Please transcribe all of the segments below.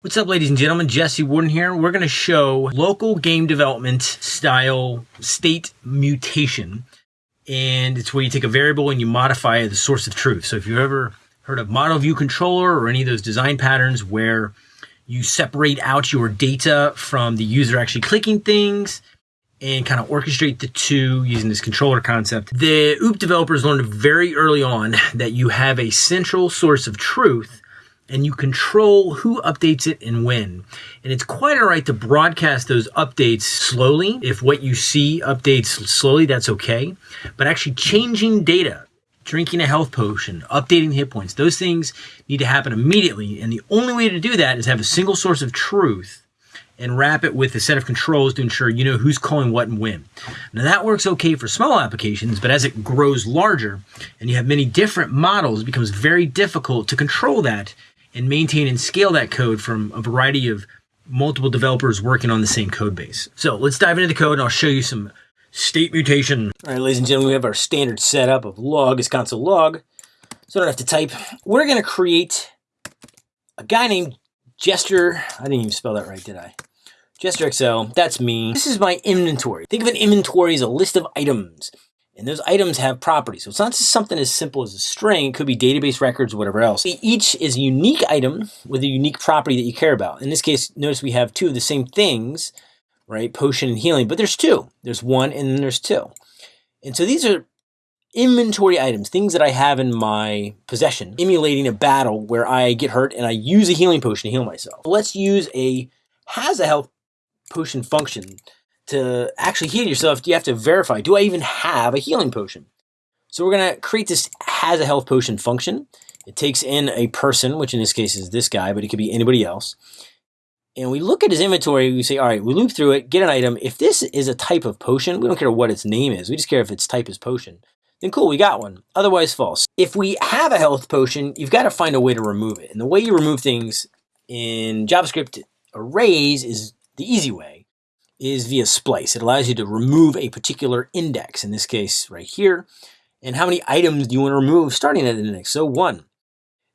What's up, ladies and gentlemen? Jesse Warden here. We're going to show local game development style state mutation. And it's where you take a variable and you modify the source of truth. So if you've ever heard of model view controller or any of those design patterns where you separate out your data from the user actually clicking things and kind of orchestrate the two using this controller concept. The OOP developers learned very early on that you have a central source of truth and you control who updates it and when. And it's quite all right to broadcast those updates slowly. If what you see updates slowly, that's okay. But actually changing data, drinking a health potion, updating hit points, those things need to happen immediately. And the only way to do that is have a single source of truth and wrap it with a set of controls to ensure you know who's calling what and when. Now that works okay for small applications, but as it grows larger and you have many different models, it becomes very difficult to control that and maintain and scale that code from a variety of multiple developers working on the same code base. So let's dive into the code and I'll show you some state mutation. All right, ladies and gentlemen, we have our standard setup of log is console log. So I don't have to type. We're going to create a guy named Jester. I didn't even spell that right, did I? Jester XL, that's me. This is my inventory. Think of an inventory as a list of items. And those items have properties. So it's not just something as simple as a string. It could be database records, whatever else. Each is a unique item with a unique property that you care about. In this case, notice we have two of the same things, right? Potion and healing, but there's two. There's one and then there's two. And so these are inventory items, things that I have in my possession, emulating a battle where I get hurt and I use a healing potion to heal myself. Let's use a has a health potion function to actually heal yourself, you have to verify, do I even have a healing potion? So we're going to create this has a health potion function. It takes in a person, which in this case is this guy, but it could be anybody else. And we look at his inventory, we say, all right, we loop through it, get an item. If this is a type of potion, we don't care what its name is. We just care if its type is potion. Then cool, we got one. Otherwise, false. If we have a health potion, you've got to find a way to remove it. And the way you remove things in JavaScript arrays is the easy way is via splice. It allows you to remove a particular index, in this case right here. And how many items do you want to remove starting at an index? So one.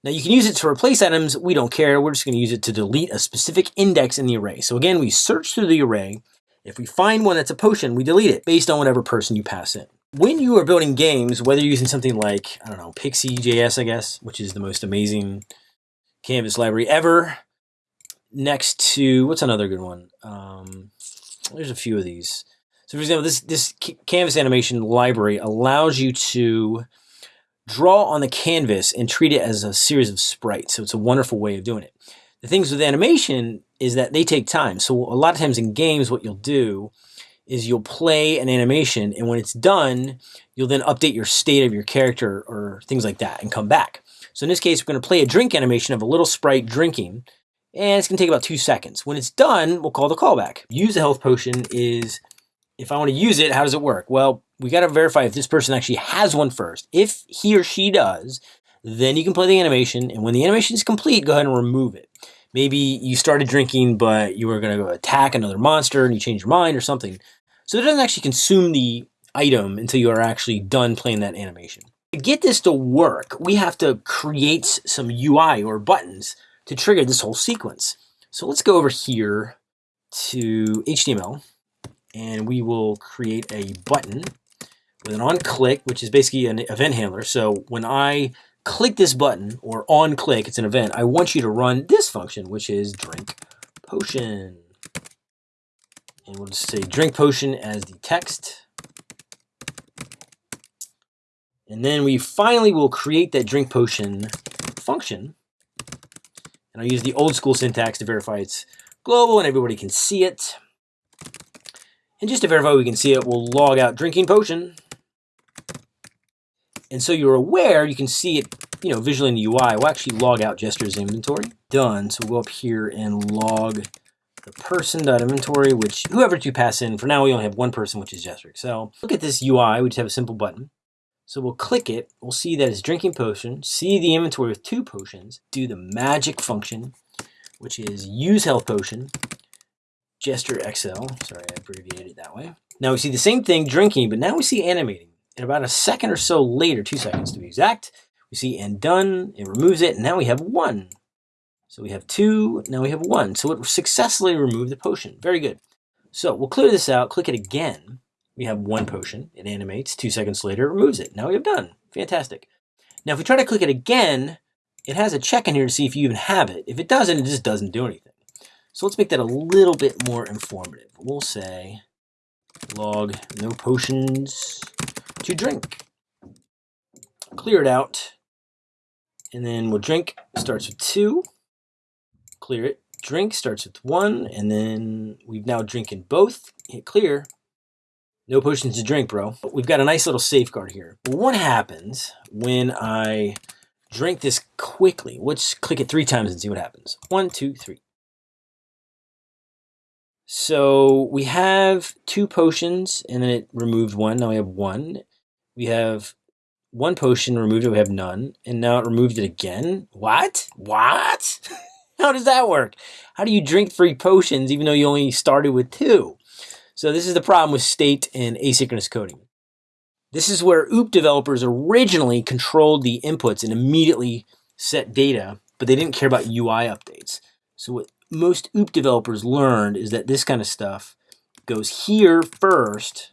Now you can use it to replace items. We don't care. We're just going to use it to delete a specific index in the array. So again, we search through the array. If we find one that's a potion, we delete it based on whatever person you pass in. When you are building games, whether you're using something like, I don't know, Pixi.js, I guess, which is the most amazing canvas library ever, next to, what's another good one? Um, there's a few of these. So for example, this, this canvas animation library allows you to draw on the canvas and treat it as a series of sprites. So it's a wonderful way of doing it. The things with animation is that they take time. So a lot of times in games, what you'll do is you'll play an animation and when it's done, you'll then update your state of your character or things like that and come back. So in this case, we're going to play a drink animation of a little sprite drinking and it's to take about two seconds. When it's done, we'll call the callback. Use a health potion is, if I want to use it, how does it work? Well, we got to verify if this person actually has one first. If he or she does, then you can play the animation, and when the animation is complete, go ahead and remove it. Maybe you started drinking, but you were to go attack another monster, and you change your mind or something. So it doesn't actually consume the item until you are actually done playing that animation. To get this to work, we have to create some UI or buttons to trigger this whole sequence. So let's go over here to HTML and we will create a button with an on click, which is basically an event handler. So when I click this button or on click, it's an event, I want you to run this function, which is drink potion. And we'll just say drink potion as the text. And then we finally will create that drink potion function and I'll use the old school syntax to verify it's global and everybody can see it. And just to verify we can see it, we'll log out drinking potion. And so you're aware, you can see it, you know, visually in the UI. We'll actually log out Jester's inventory. Done. So we'll go up here and log the person.inventory, which whoever to pass in, for now we only have one person, which is Jester. So look at this UI, we just have a simple button. So we'll click it, we'll see that it's drinking potion, see the inventory with two potions, do the magic function, which is use health potion, Jester XL, sorry I abbreviated it that way. Now we see the same thing drinking, but now we see animating. And about a second or so later, two seconds to be exact, we see and done, it removes it, and now we have one. So we have two, now we have one. So it successfully removed the potion. Very good. So we'll clear this out, click it again. We have one potion, it animates, two seconds later, it removes it. Now we have done, fantastic. Now if we try to click it again, it has a check in here to see if you even have it. If it doesn't, it just doesn't do anything. So let's make that a little bit more informative. We'll say log no potions to drink. Clear it out. And then we'll drink starts with two clear it. Drink starts with one, and then we've now drinking both. Hit clear. No potions to drink, bro. But we've got a nice little safeguard here. What happens when I drink this quickly? Let's click it three times and see what happens. One, two, three. So we have two potions, and then it removed one. Now we have one. We have one potion removed it, we have none. And now it removed it again. What? What? How does that work? How do you drink three potions even though you only started with two? So this is the problem with state and asynchronous coding. This is where OOP developers originally controlled the inputs and immediately set data, but they didn't care about UI updates. So what most OOP developers learned is that this kind of stuff goes here first,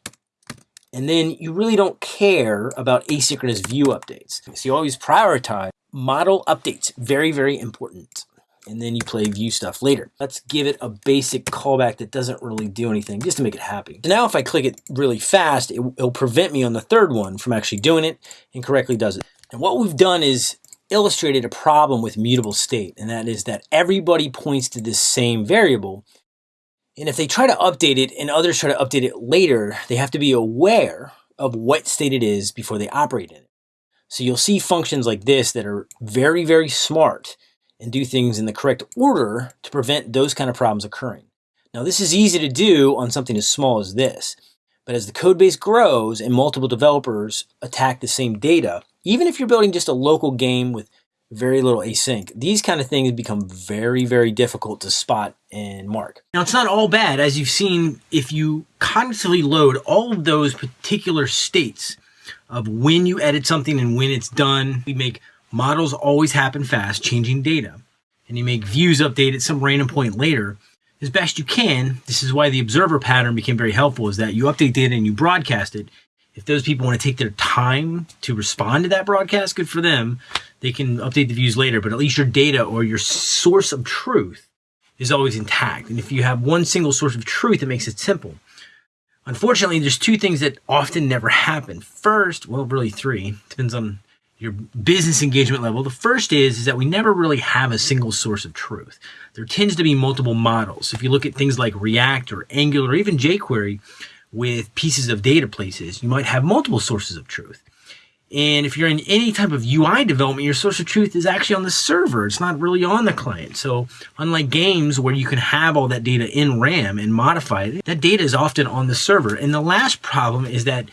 and then you really don't care about asynchronous view updates. So you always prioritize model updates. Very, very important and then you play view stuff later. Let's give it a basic callback that doesn't really do anything just to make it happy. So now if I click it really fast, it, will prevent me on the third one from actually doing it and correctly does it. And what we've done is illustrated a problem with mutable state, and that is that everybody points to this same variable. And if they try to update it and others try to update it later, they have to be aware of what state it is before they operate in it. So you'll see functions like this that are very, very smart and do things in the correct order to prevent those kind of problems occurring. Now this is easy to do on something as small as this, but as the code base grows and multiple developers attack the same data, even if you're building just a local game with very little async, these kind of things become very, very difficult to spot and mark. Now it's not all bad. As you've seen, if you constantly load all of those particular states of when you edit something and when it's done, we make Models always happen fast, changing data, and you make views update at some random point later as best you can. This is why the observer pattern became very helpful is that you update data and you broadcast it. If those people want to take their time to respond to that broadcast, good for them. They can update the views later, but at least your data or your source of truth is always intact. And if you have one single source of truth, it makes it simple. Unfortunately, there's two things that often never happen. First, well, really three, depends on your business engagement level. The first is, is that we never really have a single source of truth. There tends to be multiple models. If you look at things like React or Angular or even jQuery with pieces of data places, you might have multiple sources of truth. And if you're in any type of UI development, your source of truth is actually on the server. It's not really on the client. So unlike games where you can have all that data in RAM and modify it, that data is often on the server. And the last problem is that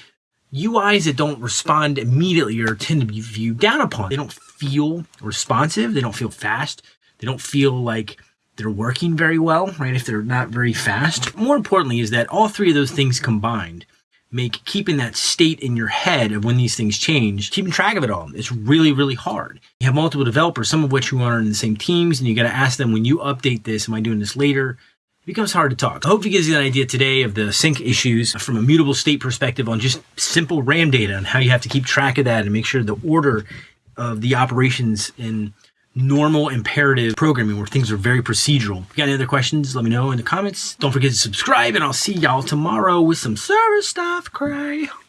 UIs that don't respond immediately or tend to be viewed down upon. They don't feel responsive. They don't feel fast. They don't feel like they're working very well, right? If they're not very fast. More importantly is that all three of those things combined make keeping that state in your head of when these things change, keeping track of it all. It's really, really hard. You have multiple developers, some of which who are in the same teams, and you got to ask them when you update this, am I doing this later? Becomes hard to talk. I hope it gives you an idea today of the sync issues from a mutable state perspective on just simple RAM data and how you have to keep track of that and make sure the order of the operations in normal imperative programming where things are very procedural. If you got any other questions, let me know in the comments. Don't forget to subscribe and I'll see y'all tomorrow with some server stuff. Cry.